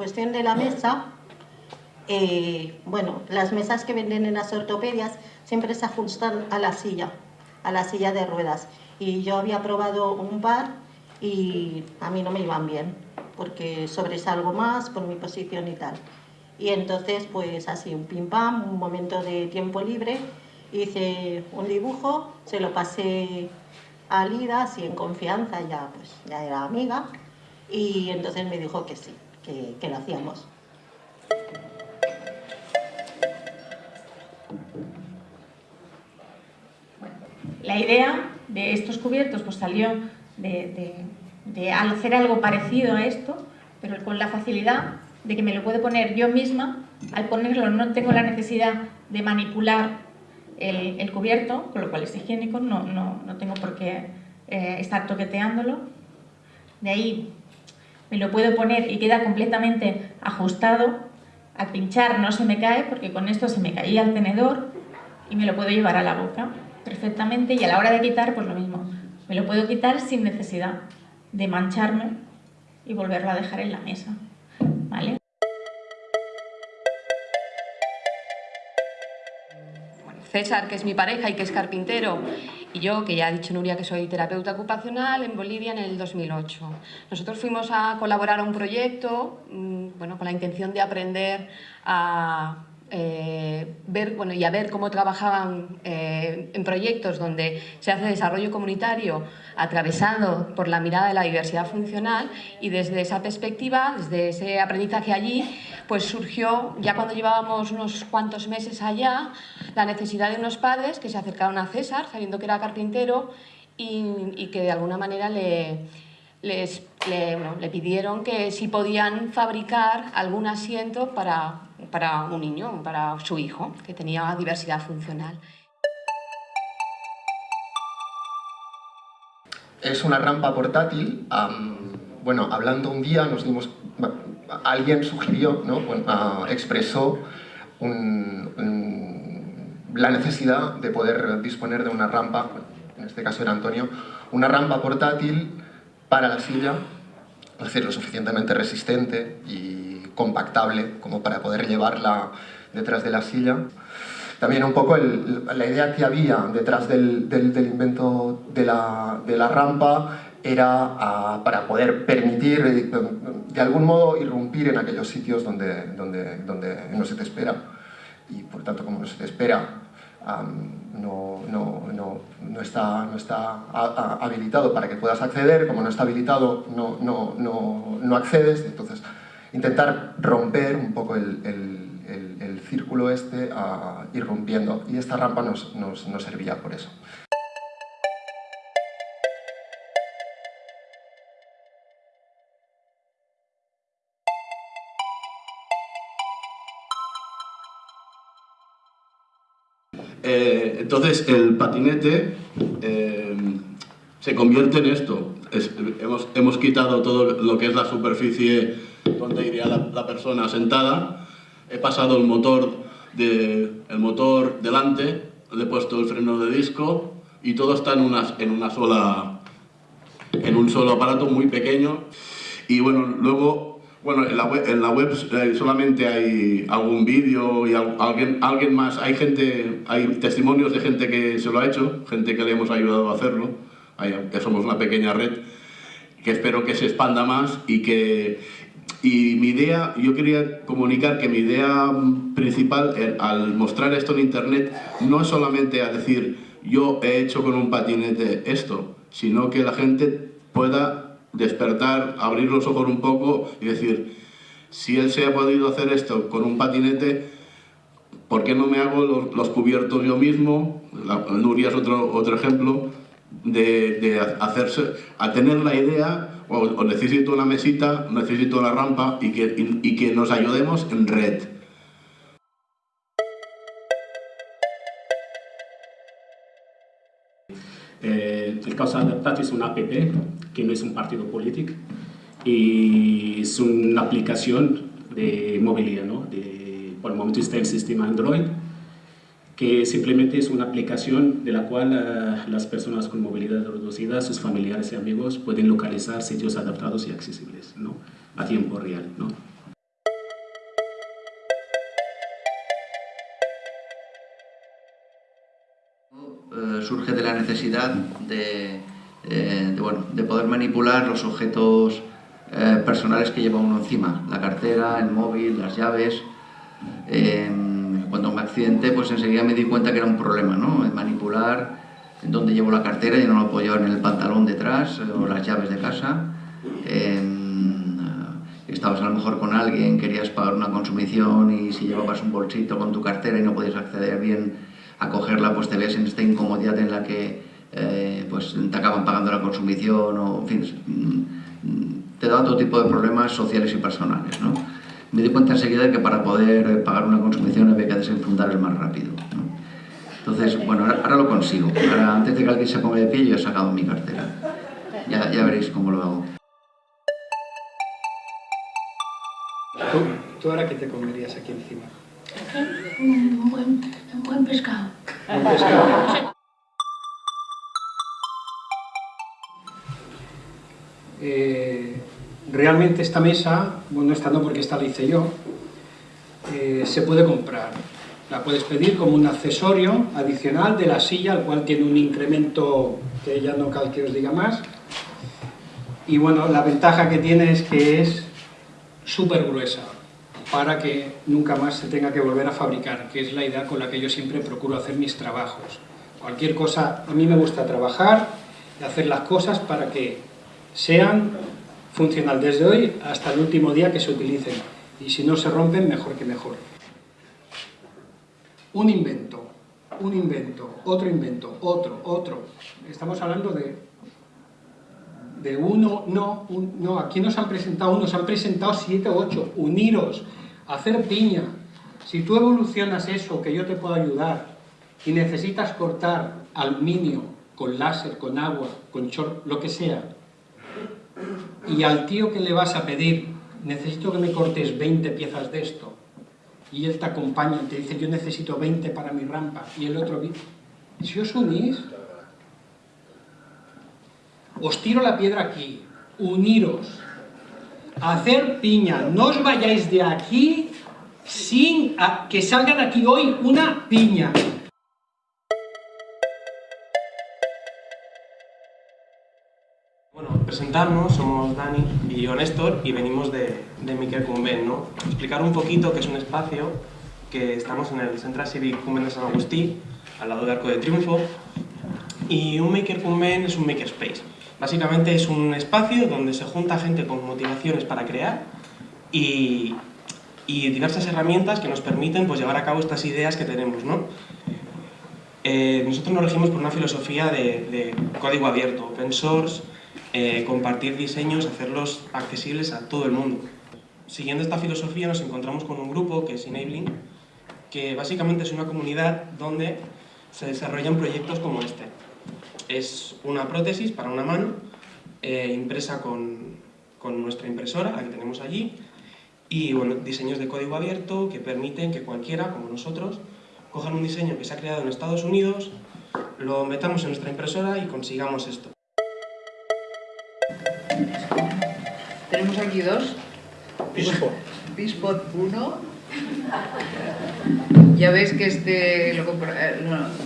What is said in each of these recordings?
cuestión de la mesa, eh, bueno, las mesas que venden en las ortopedias siempre se ajustan a la silla, a la silla de ruedas. Y yo había probado un par y a mí no me iban bien, porque sobresalgo más por mi posición y tal. Y entonces, pues así, un pim pam, un momento de tiempo libre, hice un dibujo, se lo pasé a Lida, así en confianza, ya, pues, ya era amiga, y entonces me dijo que sí, que, que lo hacíamos. La idea de estos cubiertos pues salió de, hacer algo parecido a esto, pero con la facilidad de que me lo puedo poner yo misma, al ponerlo no tengo la necesidad de manipular el, cubierto, con lo cual es higiénico, no, no, tengo por qué eh, estar toqueteándolo. De ahí me lo puedo poner y queda completamente ajustado. Al pinchar no se me cae porque con esto se me caía el tenedor y me lo puedo llevar a la boca perfectamente y a la hora de quitar pues lo mismo. Me lo puedo quitar sin necesidad de mancharme y volverlo a dejar en la mesa. ¿Vale? César, que es mi pareja y que es carpintero, y yo, que ya ha dicho Nuria que soy terapeuta ocupacional, en Bolivia en el 2008. Nosotros fuimos a colaborar a un proyecto mm, bueno, con la intención de aprender a eh, ver bueno, y a ver cómo trabajaban eh, en proyectos donde se hace desarrollo comunitario atravesado por la mirada de la diversidad funcional y desde esa perspectiva, desde ese aprendizaje allí, pues surgió, ya cuando llevábamos unos cuantos meses allá, la necesidad de unos padres que se acercaron a César, sabiendo que era carpintero y, que de alguna manera le, le pidieron que si podían fabricar algún asiento para para un niño, para su hijo, que tenía diversidad funcional. Es una rampa portátil. bueno, hablando un día nos dimos... Alguien sugirió, ¿no? expresó la necesidad de poder disponer de una rampa, en este caso era Antonio, una rampa portátil para la silla, es decir, lo suficientemente resistente y compactable como para poder llevarla detrás de la silla. También un poco la idea que había detrás del, invento de la, rampa era ah, para poder permitir, eh, de algún modo, irrumpir en aquellos sitios donde, donde, donde no se te espera. Y por tanto, como no se te espera, no, no, no, no, está, no está habilitado para que puedas acceder, como no está habilitado, no, no, accedes, entonces intentar romper un poco el, círculo este a ir rompiendo y esta rampa nos, nos, nos servía por eso. Entonces el patinete eh, se convierte en esto. hemos, hemos, quitado todo lo que es la superficie donde iría la, persona sentada. He pasado el motor, de, el motor delante, le he puesto el freno de disco y todo está en una, en una sola en un solo aparato muy pequeño y bueno, luego bueno, en la web, en la web eh, solamente hay algún vídeo y alguien, alguien más, hay gente, hay testimonios de gente que se lo ha hecho, gente que le hemos ayudado a hacerlo, que somos una pequeña red, que espero que se expanda más y que, y mi idea, yo quería comunicar que mi idea principal eh, al mostrar esto en internet no es solamente a decir yo he hecho con un patinete esto, sino que la gente pueda despertar, abrir los ojos un poco y decir si él se ha podido hacer esto con un patinete, ¿por qué no me hago los, cubiertos yo mismo? La, Nuria es otro, otro ejemplo de, hacerse, a tener la idea o, necesito una mesita, necesito una rampa y que, y, que nos ayudemos en red. Causa Adaptat es una app que no es un partido político y es una aplicación de movilidad, ¿no? De, por el momento está en el sistema Android que simplemente es una aplicación de la cual uh, las personas con movilidad reducida, sus familiares y amigos pueden localizar sitios adaptados y accesibles ¿no? a tiempo real. ¿no? Surge de la necesidad de, eh, bueno, de poder manipular los objetos eh, personales que lleva uno encima, la cartera, el móvil, las llaves. Em, cuando me accidenté, pues enseguida me di cuenta que era un problema, ¿no? manipular en donde llevo la cartera y no lo puedo en el pantalón detrás o las llaves de casa. Em, estabas a lo mejor con alguien, querías pagar una consumición y si llevabas un bolsito con tu cartera y no podías acceder bien a cogerla, pues te ves en esta incomodidad en la que eh, pues te acaban pagando la consumición o, en fin, te da todo tipo de problemas sociales y personales. ¿no? Me di cuenta enseguida de que para poder pagar una consumición había que desenfundar el más rápido. Entonces, bueno, ahora, lo consigo. Ahora, antes de que alguien se ponga de pie, yo he sacado mi cartera. Ya, ya veréis cómo lo hago. ¿Tú, ¿Tú, ahora qué te comerías aquí encima? Un buen, un buen pescado. Eh, realmente esta mesa, bueno, esta no porque esta la hice yo, eh, se puede comprar. La puedes pedir como un accesorio adicional de la silla, al cual tiene un incremento que ya no cal que os diga más. Y bueno, la ventaja que tiene es que es súper gruesa, para que nunca más se tenga que volver a fabricar, que es la idea con la que yo siempre procuro hacer mis trabajos. Cualquier cosa, a mí me gusta trabajar y hacer las cosas para que sean funcional desde hoy hasta el último día que se utilicen. Y si no se rompen, mejor que mejor. Un invento, un invento, otro invento, otro, otro. Estamos hablando de, de uno, no, no, aquí nos han presentado uno, nos han presentado siete o ocho. Uniros, hacer piña. Si tú evolucionas eso, que yo te puedo ayudar, y necesitas cortar aluminio con láser, con agua, con chor, lo que sea, y al tío que le vas a pedir, necesito que me cortes 20 piezas de esto, y él te acompaña y te dice, yo necesito 20 para mi rampa, y el otro, si os unís, os tiro la piedra aquí, uniros, hacer piña, no os vayáis de aquí sin que salga de aquí hoy una piña. presentarnos, somos Dani y yo Néstor y venimos de, de Maker Convent, ¿no? Explicar un poquito que es un espacio que estamos en el Central Civic Convent de San Agustí, al lado del Arco de Triunfo, y un Maker Convent es un makerspace. Básicamente es un espacio donde se junta gente con motivaciones para crear y, diversas herramientas que nos permiten pues, llevar a cabo estas ideas que tenemos, ¿no? Eh, nosotros nos regimos por una filosofía de, de código abierto, open source, eh, compartir diseños, hacerlos accesibles a todo el mundo. Siguiendo esta filosofía nos encontramos con un grupo que es Enabling, que básicamente es una comunidad donde se desarrollan proyectos como este. Es una prótesis para una mano, eh, impresa con, con, nuestra impresora, la que tenemos allí, y bueno, diseños de código abierto que permiten que cualquiera, como nosotros, cojan un diseño que se ha creado en Estados Unidos, lo metamos en nuestra impresora y consigamos esto. Tenemos aquí dos. Pispot. Pispot 1. Ya ves que este lo eh,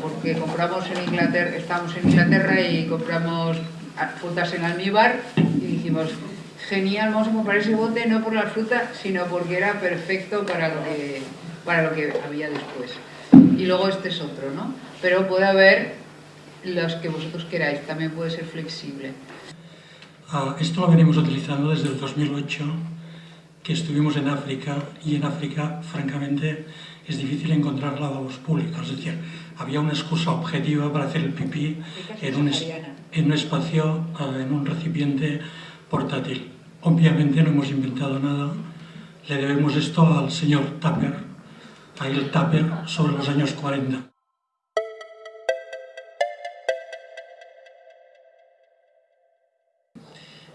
porque compramos en Inglaterra, estamos en Inglaterra y compramos frutas en almíbar y dijimos, genial, vamos a comprar ese bote no por la fruta, sino porque era perfecto para lo que, para lo que había después. Y luego este es otro, ¿no? Pero puede haber los que vosotros queráis, también puede ser flexible. Ah, esto lo venimos utilizando desde el 2008, que estuvimos en África, y en África, francamente, es difícil encontrar lavabos públicos. Es decir, había una excusa objetiva para hacer el pipí en un, en un espacio, ah, en un recipiente portátil. Obviamente no hemos inventado nada, le debemos esto al señor Tupper, a el Tupper sobre los años 40.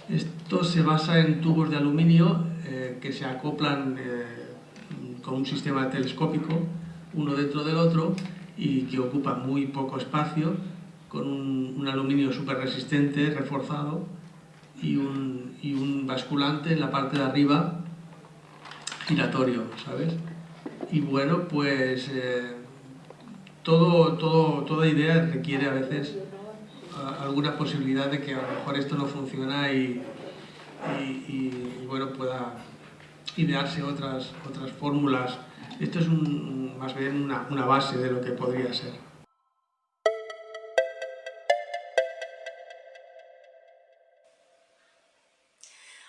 Esto se basa en tubos de aluminio eh, que se acoplan eh, con un sistema telescópico, uno dentro del otro, y que ocupan muy poco espacio, con un, aluminio súper resistente, reforzado, y un, y un, basculante en la parte de arriba giratorio, ¿sabes? Y bueno, pues eh, todo, todo, toda idea requiere a veces alguna posibilidad de que a lo mejor esto no funciona y, y, bueno, pueda idearse otras, otras fórmulas. Esto es más bien una, base de lo que podría ser.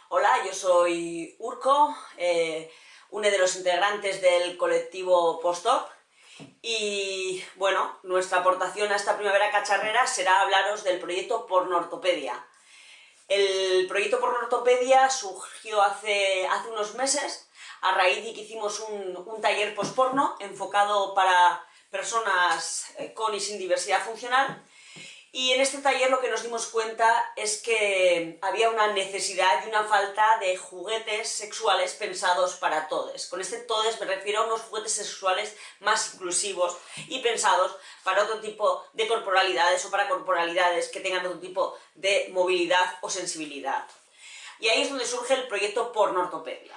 Hola, yo soy Urco, eh, uno de los integrantes del colectivo Postop y bueno, nuestra aportación a esta primavera cacharrera será hablaros del proyecto Pornortopedia. El proyecto Pornortopedia surgió hace, hace unos meses. A raíz de que hicimos un, un taller postporno enfocado para personas eh, con y sin diversidad funcional y en este taller lo que nos dimos cuenta es que había una necesidad y una falta de juguetes sexuales pensados para todos. Con este todes me refiero a unos juguetes sexuales más inclusivos y pensados para otro tipo de corporalidades o para corporalidades que tengan otro tipo de movilidad o sensibilidad. Y ahí es donde surge el proyecto Pornortopedia,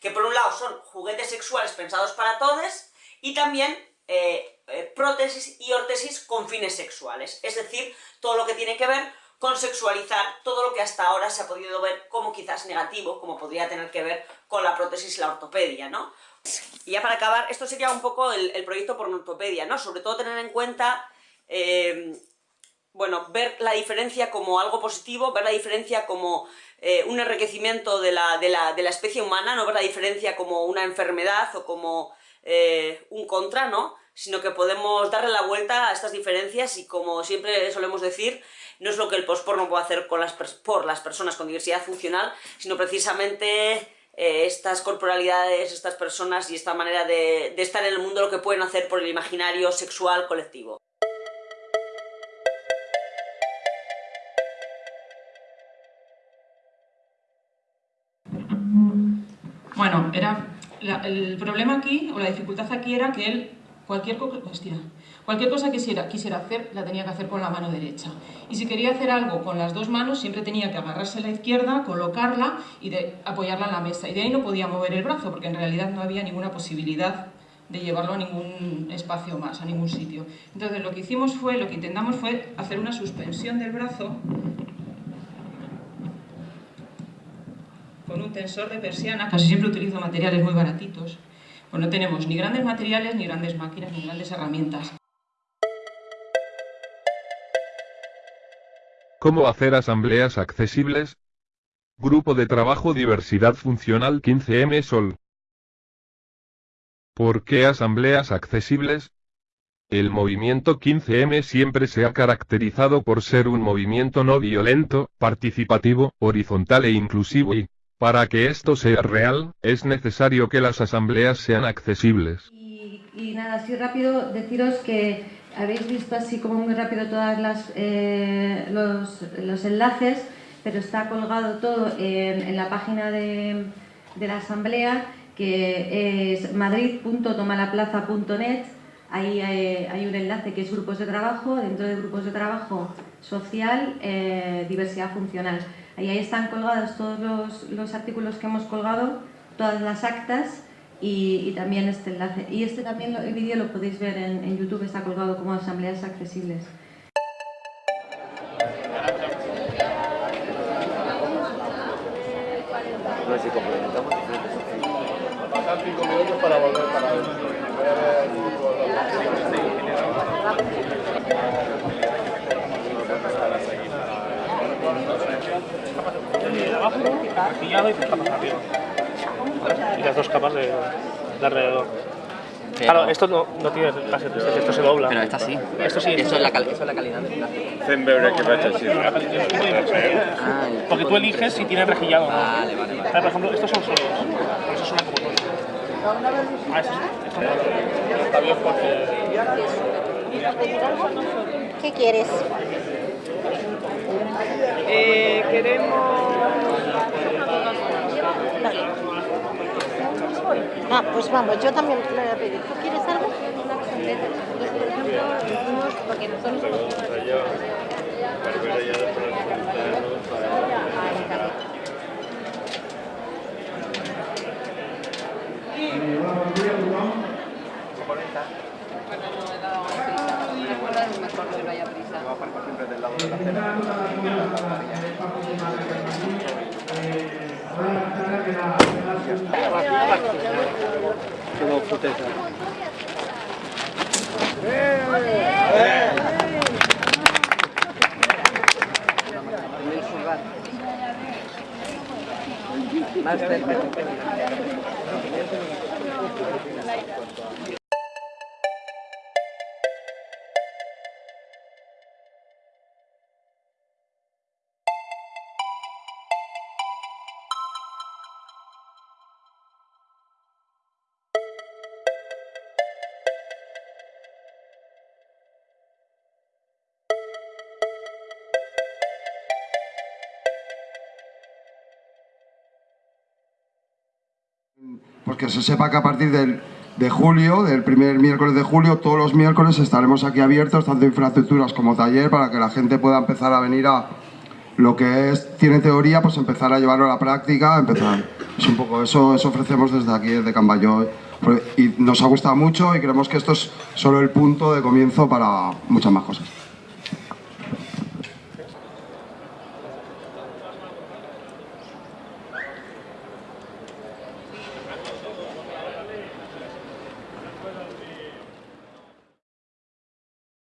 que por un lado son juguetes sexuales pensados para todos y también eh, eh, prótesis y órtesis con fines sexuales, es decir, todo lo que tiene que ver con sexualizar todo lo que hasta ahora se ha podido ver como quizás negativo, como podría tener que ver con la prótesis y la ortopedia, ¿no? Y ya para acabar, esto sería un poco el, proyecto por ortopedia, ¿no? Sobre todo tener en cuenta, eh, bueno, ver la diferencia como algo positivo, ver la diferencia como eh, un enriquecimiento de la, de, la, de la, especie humana, no ver la diferencia como una enfermedad o como un contra, ¿no? sino que podemos darle la vuelta a estas diferencias y como siempre solemos decir, no es lo que el postporno puede hacer con las por las personas con diversidad funcional, sino precisamente eh, estas corporalidades, estas personas y esta manera de, de estar en el mundo lo que pueden hacer por el imaginario sexual colectivo. Bueno, era el problema aquí, o la dificultad aquí era que él Cualquier, cosa que quisiera, quisiera hacer, la tenía que hacer con la mano derecha. Y si quería hacer algo con las dos manos, siempre tenía que agarrarse a la izquierda, colocarla y de, apoyarla en la mesa. Y de ahí no podía mover el brazo, porque en realidad no había ninguna posibilidad de llevarlo a ningún espacio más, a ningún sitio. Entonces lo que hicimos fue, lo que intentamos fue hacer una suspensión del brazo con un tensor de persiana, casi siempre utilizo materiales muy baratitos, pues no tenemos ni grandes materiales, ni grandes máquinas, ni grandes herramientas. ¿Cómo hacer asambleas accesibles? Grupo de Trabajo Diversidad Funcional 15M Sol. ¿Por qué asambleas accesibles? El movimiento 15M siempre se ha caracterizado por ser un movimiento no violento, participativo, horizontal e inclusivo y, para que esto sea real, es necesario que las asambleas sean accesibles. Y, nada, así rápido deciros que habéis visto así como muy rápido todos eh, los, los, enlaces, pero está colgado todo en, la página de, de, la asamblea, que es madrid.tomalaplaza.net. Ahí hay, hay, un enlace que es grupos de trabajo, dentro de grupos de trabajo social, eh, diversidad funcional. Y ahí están colgados todos los, artículos que hemos colgado, todas las actas y, también este enlace. Y este también, el vídeo lo podéis ver en, YouTube, está colgado como asambleas accesibles. Y las dos capas de, alrededor. claro, esto no, no tiene casi esto se dobla. Pero esta sí. Esto sí. Eso, es, la eso es la calidad del plástico. Porque tú eliges si tiene rejillado o no. Vale, vale, vale. por ejemplo, estos son solos. Por eso suena como todo. Ah, eso, esto no. Está bien porque... ¿Qué quieres? Eh, queremos... Ah, pues vamos, yo también le voy a pedir. ¿Tú quieres algo? Por ejemplo, porque nosotros Bueno, claro, es mejor que no haya prisa. Quedó futeta. Más cerca. Que se sepa que a partir del, de julio, del primer miércoles de julio, todos los miércoles estaremos aquí abiertos, tanto infraestructuras como taller, para que la gente pueda empezar a venir a lo que es, tiene teoría, pues empezar a llevarlo a la práctica, empezar. Es un poco eso, eso ofrecemos desde aquí, desde Cambayo. Y nos ha gustado mucho y creemos que esto es solo el punto de comienzo para muchas más cosas.